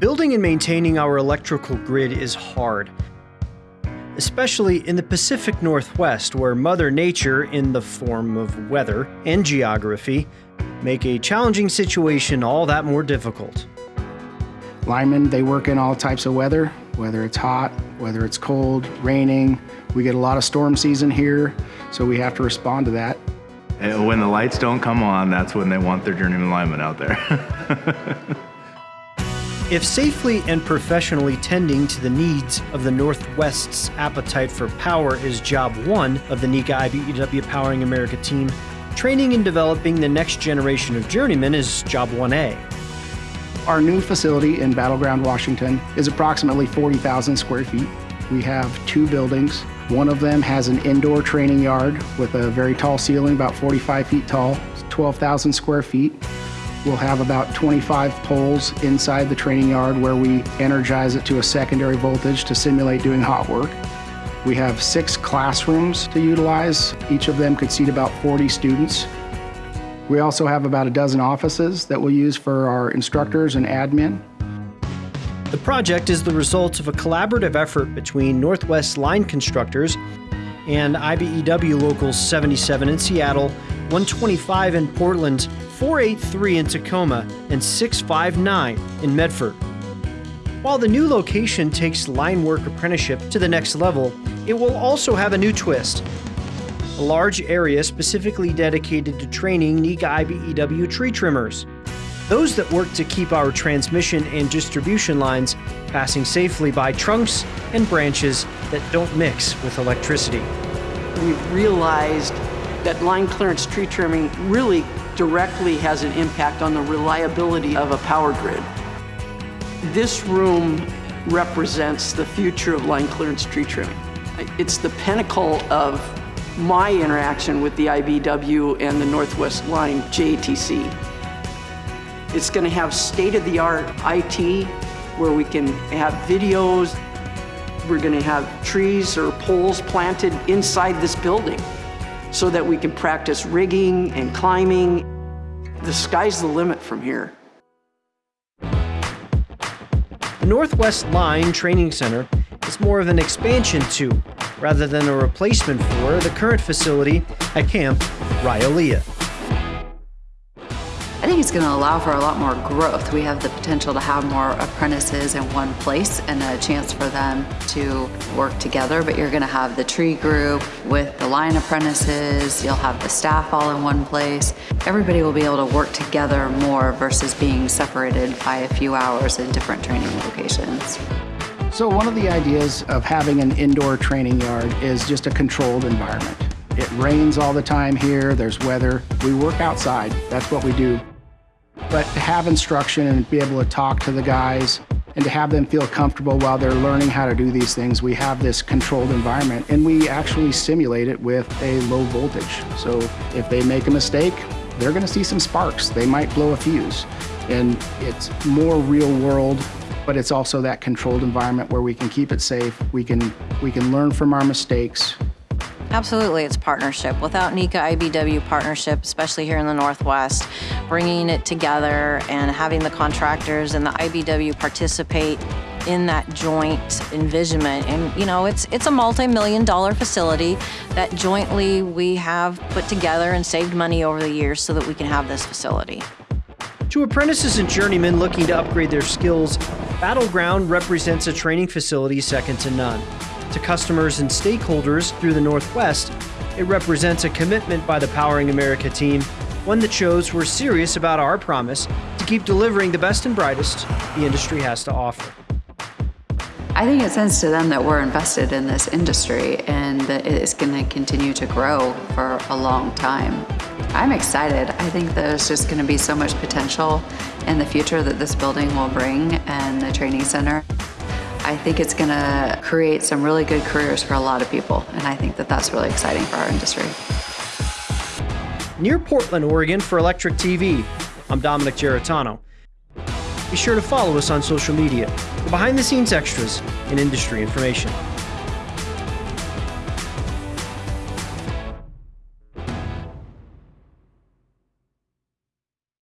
Building and maintaining our electrical grid is hard, especially in the Pacific Northwest, where Mother Nature, in the form of weather and geography, make a challenging situation all that more difficult. Linemen, they work in all types of weather, whether it's hot, whether it's cold, raining. We get a lot of storm season here, so we have to respond to that. When the lights don't come on, that's when they want their journeyman linemen out there. If safely and professionally tending to the needs of the Northwest's appetite for power is job one of the NECA IBEW Powering America team, training and developing the next generation of journeymen is job 1A. Our new facility in Battle Ground, Washington is approximately 40,000 square feet. We have two buildings. One of them has an indoor training yard with a very tall ceiling, about 45 feet tall, 12,000 square feet. We'll have about 25 poles inside the training yard where we energize it to a secondary voltage to simulate doing hot work. We have six classrooms to utilize. Each of them could seat about 40 students. We also have about a dozen offices that we'll use for our instructors and admin. The project is the result of a collaborative effort between Northwest Line Constructors and IBEW Locals 77 in Seattle, 125 in Portland, 483 in Tacoma, and 659 in Medford. While the new location takes line work apprenticeship to the next level, it will also have a new twist. A large area specifically dedicated to training NECA IBEW tree trimmers. Those that work to keep our transmission and distribution lines passing safely by trunks and branches that don't mix with electricity. We've realized that line clearance tree trimming really directly has an impact on the reliability of a power grid. This room represents the future of line clearance tree trimming. It's the pinnacle of my interaction with the IBEW and the Northwest Line JATC. It's going to have state-of-the-art IT where we can have videos. We're going to have trees or poles planted inside this building so that we can practice rigging and climbing. The sky's the limit from here. The Northwest Line Training Center is more of an expansion to, rather than a replacement for, the current facility at Camp Rilea. Think it's going to allow for a lot more growth. We have the potential to have more apprentices in one place and a chance for them to work together, but you're going to have the tree group with the line apprentices, you'll have the staff all in one place. Everybody will be able to work together more versus being separated by a few hours in different training locations. So one of the ideas of having an indoor training yard is just a controlled environment. It rains all the time here, there's weather. We work outside, that's what we do. But to have instruction and be able to talk to the guys and to have them feel comfortable while they're learning how to do these things, we have this controlled environment and we actually simulate it with a low voltage. So if they make a mistake, they're gonna see some sparks. They might blow a fuse. And it's more real world, but it's also that controlled environment where we can keep it safe. We can, we can learn from our mistakes Absolutely, it's partnership. Without NECA IBEW partnership, especially here in the Northwest, bringing it together and having the contractors and the IBEW participate in that joint envisionment. And you know, it's it's a multi-million dollar facility that jointly we have put together and saved money over the years so that we can have this facility. To apprentices and journeymen looking to upgrade their skills, Battle Ground represents a training facility second to none to customers and stakeholders through the Northwest, it represents a commitment by the Powering America team, one that shows we're serious about our promise to keep delivering the best and brightest the industry has to offer. I think it sends to them that we're invested in this industry and that it's going to continue to grow for a long time. I'm excited. I think there's just going to be so much potential in the future that this building will bring and the training center. I think it's going to create some really good careers for a lot of people, and I think that that's really exciting for our industry. Near Portland, Oregon for Electric TV, I'm Dominic Geritano. Be sure to follow us on social media for behind the scenes extras and industry information.